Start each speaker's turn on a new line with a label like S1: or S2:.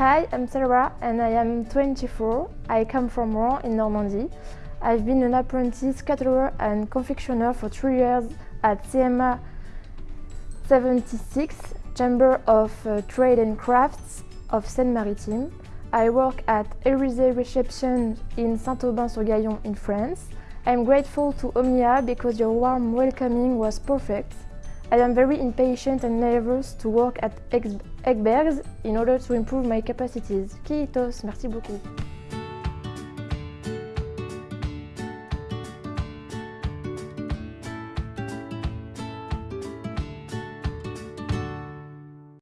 S1: Hi, I'm Sarah and I am 24. I come from Rouen in Normandy. I've been an apprentice caterer and confectioner for three years at CMA 76, Chamber of uh, Trade and Crafts of Seine-Maritime. I work at Élysée Reception in Saint-Aubin-sur-Gaillon in France. I'm grateful to Omnia because your warm welcoming was perfect. I am very impatient and nervous to work at Ekbergs in order to improve my capacities. Kiitos, merci beaucoup.